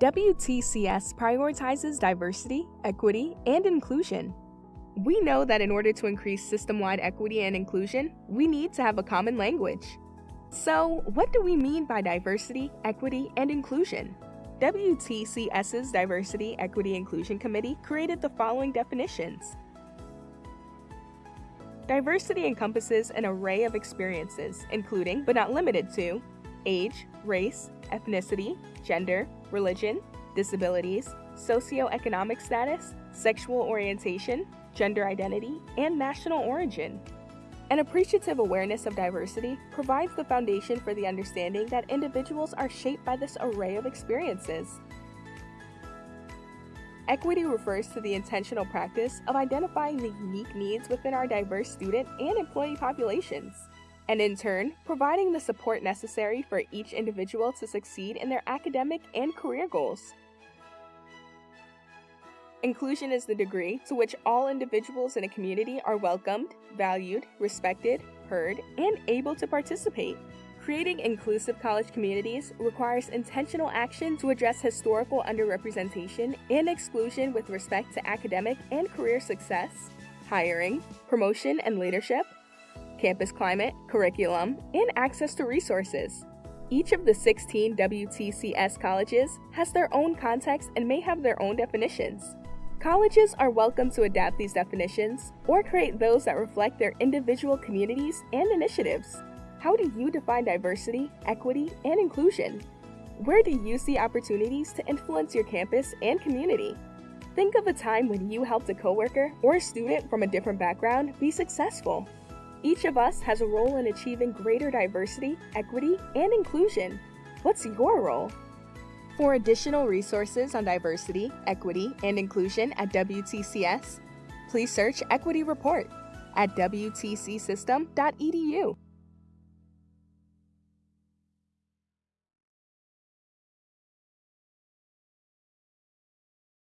WTCS prioritizes diversity, equity, and inclusion. We know that in order to increase system wide equity and inclusion, we need to have a common language. So, what do we mean by diversity, equity, and inclusion? WTCS's Diversity, Equity, Inclusion Committee created the following definitions. Diversity encompasses an array of experiences, including, but not limited to, age, race, ethnicity, gender, religion, disabilities, socioeconomic status, sexual orientation, gender identity, and national origin. An appreciative awareness of diversity provides the foundation for the understanding that individuals are shaped by this array of experiences. Equity refers to the intentional practice of identifying the unique needs within our diverse student and employee populations, and in turn, providing the support necessary for each individual to succeed in their academic and career goals. Inclusion is the degree to which all individuals in a community are welcomed, valued, respected, heard, and able to participate. Creating inclusive college communities requires intentional action to address historical underrepresentation and exclusion with respect to academic and career success, hiring, promotion and leadership, campus climate, curriculum, and access to resources. Each of the 16 WTCS colleges has their own context and may have their own definitions. Colleges are welcome to adapt these definitions or create those that reflect their individual communities and initiatives. How do you define diversity, equity, and inclusion? Where do you see opportunities to influence your campus and community? Think of a time when you helped a coworker or a student from a different background be successful. Each of us has a role in achieving greater diversity, equity, and inclusion. What's your role? For additional resources on diversity, equity, and inclusion at WTCS, please search Equity Report at WTCSystem.edu.